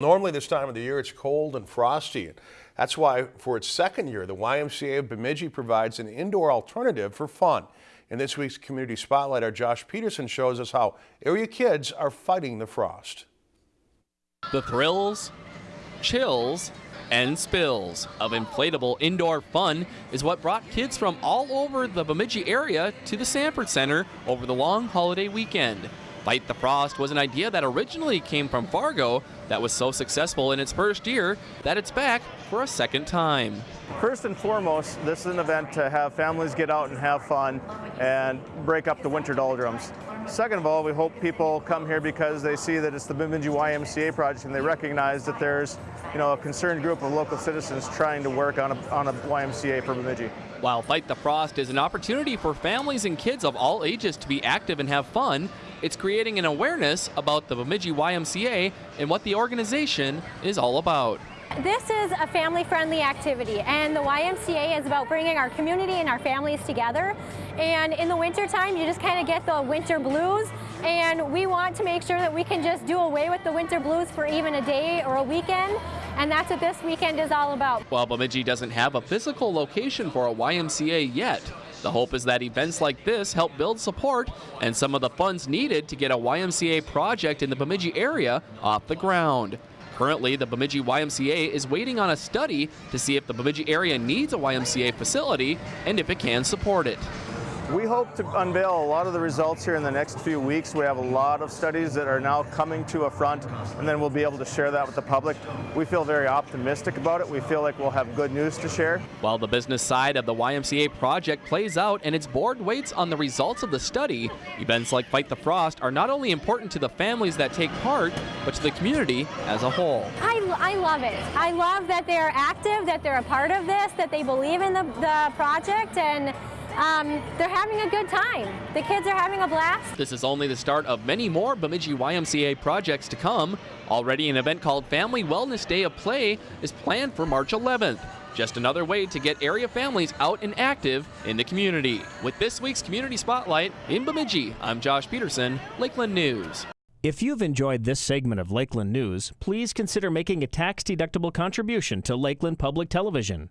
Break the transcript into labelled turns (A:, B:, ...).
A: Normally this time of the year it's cold and frosty. That's why for its second year the YMCA of Bemidji provides an indoor alternative for fun. In this week's Community Spotlight our Josh Peterson shows us how area kids are fighting the frost.
B: The thrills, chills, and spills of inflatable indoor fun is what brought kids from all over the Bemidji area to the Sanford Center over the long holiday weekend. Fight the Frost was an idea that originally came from Fargo that was so successful in its first year that it's back for a second time.
C: First and foremost, this is an event to have families get out and have fun and break up the winter doldrums. Second of all, we hope people come here because they see that it's the Bemidji YMCA project and they recognize that there's you know, a concerned group of local citizens trying to work on a, on a YMCA for Bemidji.
B: While Fight the Frost is an opportunity for families and kids of all ages to be active and have fun, it's creating an awareness about the Bemidji YMCA and what the organization is all about.
D: This is a family-friendly activity and the YMCA is about bringing our community and our families together. And in the wintertime, you just kind of get the winter blues and we want to make sure that we can just do away with the winter blues for even a day or a weekend and that's what this weekend is all about.
B: While Bemidji doesn't have a physical location for a YMCA yet, the hope is that events like this help build support and some of the funds needed to get a YMCA project in the Bemidji area off the ground. Currently, the Bemidji YMCA is waiting on a study to see if the Bemidji area needs a YMCA facility and if it can support it.
C: We hope to unveil a lot of the results here in the next few weeks. We have a lot of studies that are now coming to a front, and then we'll be able to share that with the public. We feel very optimistic about it. We feel like we'll have good news to share.
B: While the business side of the YMCA project plays out and its board waits on the results of the study, events like Fight the Frost are not only important to the families that take part, but to the community as a whole.
D: I, I love it. I love that they're active, that they're a part of this, that they believe in the, the project, and um, they're having a good time. The kids are having a blast.
B: This is only the start of many more Bemidji YMCA projects to come. Already an event called Family Wellness Day of Play is planned for March 11th. Just another way to get area families out and active in the community. With this week's Community Spotlight in Bemidji, I'm Josh Peterson, Lakeland News.
E: If you've enjoyed this segment of Lakeland News, please consider making a tax-deductible contribution to Lakeland Public Television.